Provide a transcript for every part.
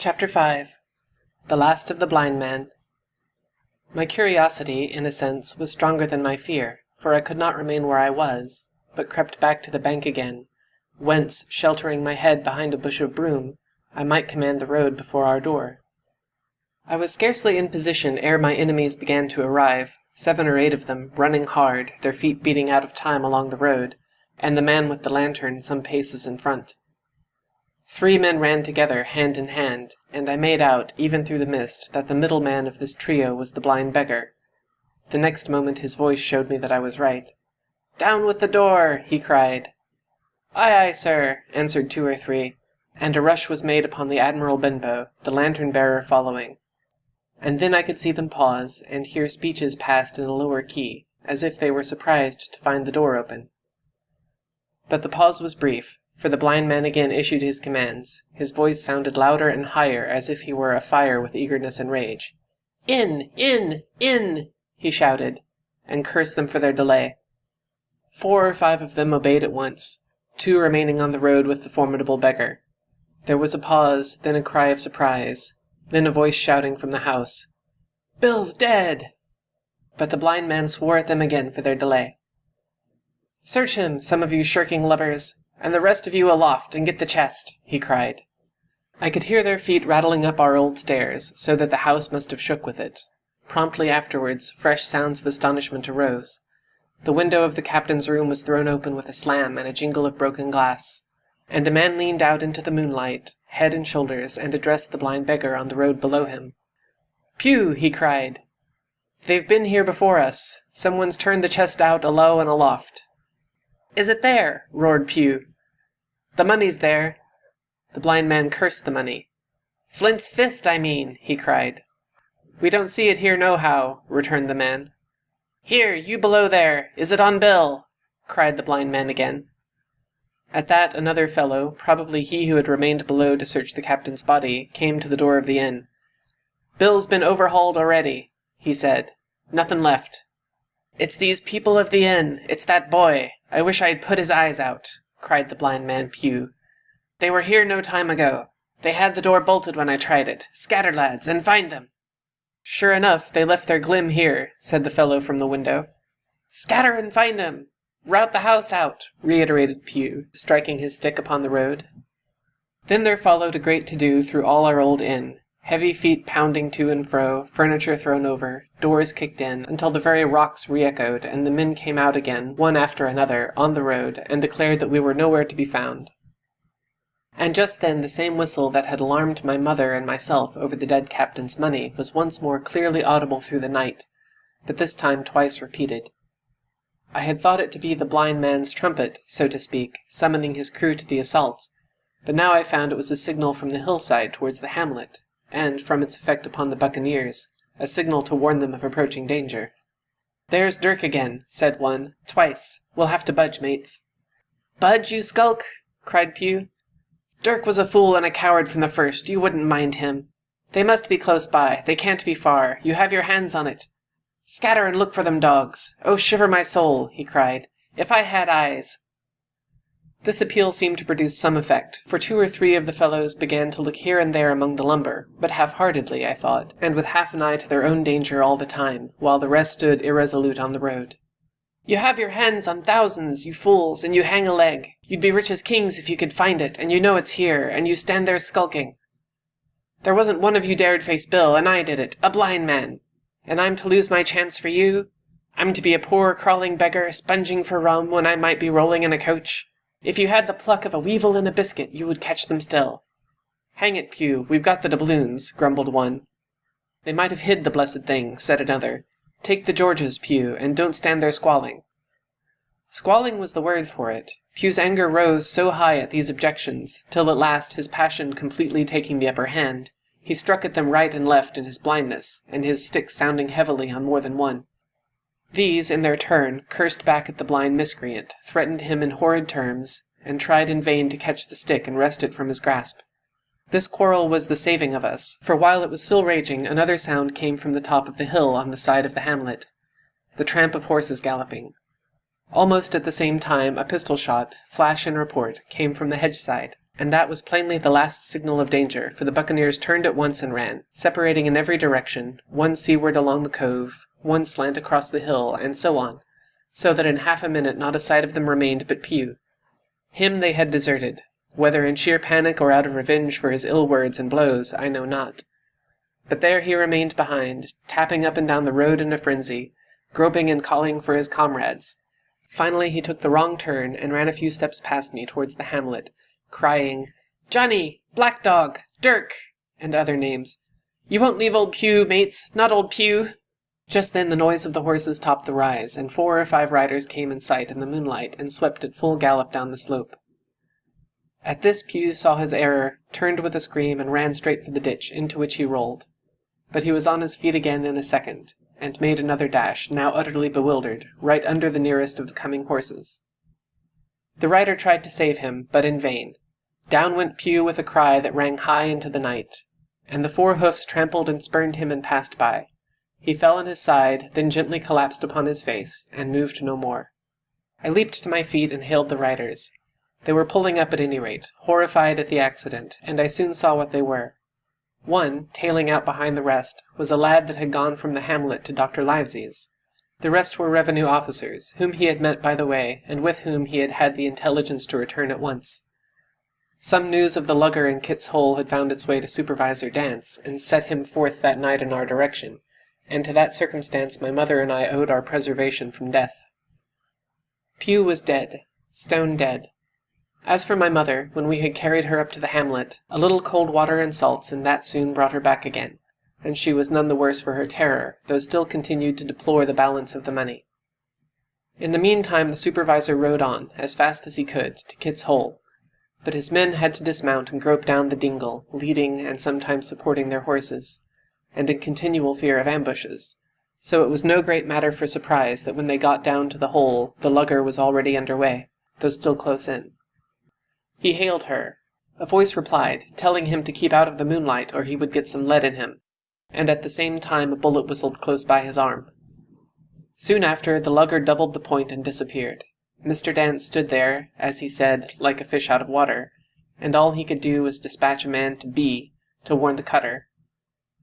Chapter 5 The Last of the Blind Man My curiosity, in a sense, was stronger than my fear, for I could not remain where I was, but crept back to the bank again, whence, sheltering my head behind a bush of broom, I might command the road before our door. I was scarcely in position ere my enemies began to arrive, seven or eight of them, running hard, their feet beating out of time along the road, and the man with the lantern some paces in front. Three men ran together, hand in hand, and I made out, even through the mist, that the middle man of this trio was the blind beggar. The next moment his voice showed me that I was right. "Down with the door!" he cried. "Aye, aye, sir," answered two or three, and a rush was made upon the Admiral Benbow, the lantern bearer following. And then I could see them pause, and hear speeches passed in a lower key, as if they were surprised to find the door open. But the pause was brief, for the blind man again issued his commands. His voice sounded louder and higher, as if he were afire with eagerness and rage. "In! in! in!" he shouted, and cursed them for their delay. Four or five of them obeyed at once, two remaining on the road with the formidable beggar. There was a pause, then a cry of surprise. Then a voice shouting from the house, "Bill's dead!" But the blind man swore at them again for their delay. "Search him, some of you shirking lubbers, and the rest of you aloft, and get the chest!" he cried. I could hear their feet rattling up our old stairs, so that the house must have shook with it. Promptly afterwards fresh sounds of astonishment arose. The window of the captain's room was thrown open with a slam and a jingle of broken glass and a man leaned out into the moonlight, head and shoulders, and addressed the blind beggar on the road below him. "Pew!" he cried. "They've been here before us. Someone's turned the chest out alow and aloft." "Is it there?" roared Pew. "The money's there." The blind man cursed the money. "Flint's fist, I mean!" he cried. "We don't see it here nohow," returned the man. "Here, you below there, is it on Bill?" cried the blind man again. At that another fellow, probably he who had remained below to search the captain's body, came to the door of the inn. "Bill's been overhauled already," he said. "Nothin' left." "It's these people of the inn. It's that boy. I wish I'd put his eyes out," cried the blind man Pew. "They were here no time ago. They had the door bolted when I tried it. Scatter, lads, and find them." "Sure enough, they left their glim here," said the fellow from the window. "Scatter and find find 'em. Rout the house out," reiterated Pew, striking his stick upon the road. Then there followed a great to-do through all our old inn, heavy feet pounding to and fro, furniture thrown over, doors kicked in, until the very rocks re-echoed, and the men came out again, one after another, on the road, and declared that we were nowhere to be found. And just then the same whistle that had alarmed my mother and myself over the dead captain's money was once more clearly audible through the night, but this time twice repeated. I had thought it to be the blind man's trumpet, so to speak, summoning his crew to the assault, but now I found it was a signal from the hillside towards the hamlet, and, from its effect upon the buccaneers, a signal to warn them of approaching danger. "There's Dirk again," said one, "twice. We'll have to budge, mates." "Budge, you skulk!" cried Pew. "Dirk was a fool and a coward from the first. You wouldn't mind him. They must be close by. They can't be far. You have your hands on it. Scatter and look for them dogs! Oh, shiver my soul!" he cried. "If I had eyes!" This appeal seemed to produce some effect, for two or three of the fellows began to look here and there among the lumber, but half-heartedly, I thought, and with half an eye to their own danger all the time, while the rest stood irresolute on the road. "You have your hands on thousands, you fools, and you hang a leg. You'd be rich as kings if you could find it, and you know it's here, and you stand there skulking. There wasn't one of you dared face Bill, and I did it, a blind man. And I'm to lose my chance for you? I'm to be a poor crawling beggar, sponging for rum, when I might be rolling in a coach? If you had the pluck of a weevil in a biscuit, you would catch them still." "Hang it, Pew, we've got the doubloons," grumbled one. "They might have hid the blessed thing," said another. "Take the Georges, Pew, and don't stand there squalling." Squalling was the word for it. Pew's anger rose so high at these objections, till at last, his passion completely taking the upper hand, he struck at them right and left in his blindness, and his stick sounding heavily on more than one. These, in their turn, cursed back at the blind miscreant, threatened him in horrid terms, and tried in vain to catch the stick and wrest it from his grasp. This quarrel was the saving of us, for while it was still raging another sound came from the top of the hill on the side of the hamlet, the tramp of horses galloping. Almost at the same time a pistol shot, flash and report, came from the hedge side. And that was plainly the last signal of danger, for the buccaneers turned at once and ran, separating in every direction, one seaward along the cove, one slant across the hill, and so on, so that in half a minute not a sight of them remained but Pew. Him they had deserted, whether in sheer panic or out of revenge for his ill words and blows, I know not. But there he remained behind, tapping up and down the road in a frenzy, groping and calling for his comrades. Finally he took the wrong turn, and ran a few steps past me towards the hamlet, crying, Johnny! Black Dog! Dirk! and other names. You won't leave old Pew, mates, not old Pew! Just then the noise of the horses topped the rise, and four or five riders came in sight in the moonlight and swept at full gallop down the slope. At this Pew saw his error, turned with a scream, and ran straight for the ditch, into which he rolled. But he was on his feet again in a second, and made another dash, now utterly bewildered, right under the nearest of the coming horses. The rider tried to save him, but in vain. Down went Pew with a cry that rang high into the night, and the four hoofs trampled and spurned him and passed by. He fell on his side, then gently collapsed upon his face, and moved no more. I leaped to my feet and hailed the riders. They were pulling up at any rate, horrified at the accident, and I soon saw what they were. One, tailing out behind the rest, was a lad that had gone from the hamlet to Dr. Livesey's. The rest were revenue officers, whom he had met by the way, and with whom he had had the intelligence to return at once. Some news of the lugger in Kit's Hole had found its way to Supervisor Dance, and set him forth that night in our direction, and to that circumstance my mother and I owed our preservation from death. Pew was dead, stone dead, as for my mother, when we had carried her up to the hamlet, a little cold water and salts and that soon brought her back again, and she was none the worse for her terror, though still continued to deplore the balance of the money. In the meantime the supervisor rode on, as fast as he could, to Kit's Hole, but his men had to dismount and grope down the dingle, leading and sometimes supporting their horses, and in continual fear of ambushes, so it was no great matter for surprise that when they got down to the hole the lugger was already under way, though still close in. He hailed her. A voice replied, telling him to keep out of the moonlight or he would get some lead in him, and at the same time a bullet whistled close by his arm. Soon after, the lugger doubled the point and disappeared. Mr. Dance stood there, as he said, like a fish out of water, and all he could do was dispatch a man to B to warn the cutter.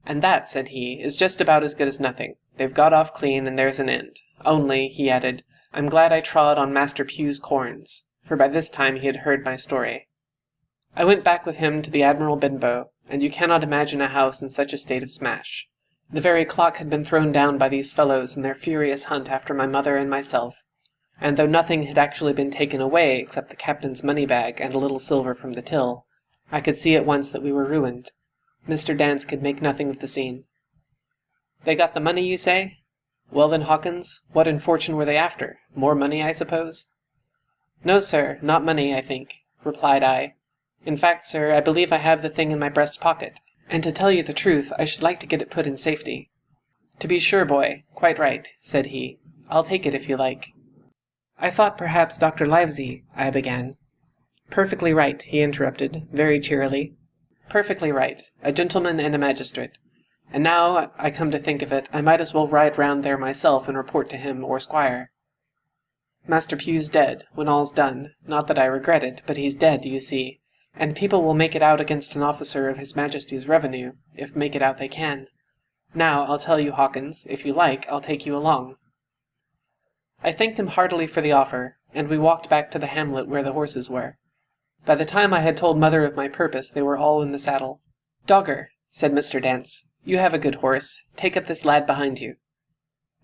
And that, said he, is just about as good as nothing. They've got off clean, and there's an end. Only, he added, I'm glad I trod on Master Pew's corns for by this time he had heard my story. I went back with him to the Admiral Benbow, and you cannot imagine a house in such a state of smash. The very clock had been thrown down by these fellows in their furious hunt after my mother and myself, and though nothing had actually been taken away except the captain's money bag and a little silver from the till, I could see at once that we were ruined. Mr. Dance could make nothing of the scene. They got the money, you say? Well then, Hawkins, what in fortune were they after? More money, I suppose? No, sir, not money, I think, replied I. In fact, sir, I believe I have the thing in my breast pocket, and to tell you the truth, I should like to get it put in safety. To be sure, boy, quite right, said he. I'll take it if you like. I thought perhaps Dr. Livesey, I began. Perfectly right, he interrupted, very cheerily. Perfectly right, a gentleman and a magistrate. And now I come to think of it, I might as well ride round there myself and report to him or squire. Master Pew's dead, when all's done. Not that I regret it, but he's dead, you see, and people will make it out against an officer of His Majesty's revenue, if make it out they can. Now, I'll tell you, Hawkins, if you like, I'll take you along. I thanked him heartily for the offer, and we walked back to the hamlet where the horses were. By the time I had told mother of my purpose, they were all in the saddle. Dogger, said Mr. Dance, you have a good horse. Take up this lad behind you.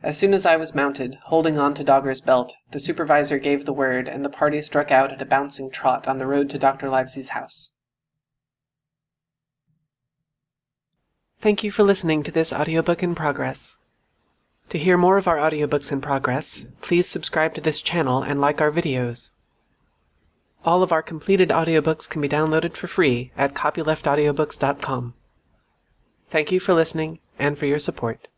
As soon as I was mounted, holding on to Dogger's belt, the supervisor gave the word, and the party struck out at a bouncing trot on the road to Dr. Livesey's house. Thank you for listening to this audiobook in progress. To hear more of our audiobooks in progress, please subscribe to this channel and like our videos. All of our completed audiobooks can be downloaded for free at copyleftaudiobooks.com. Thank you for listening and for your support.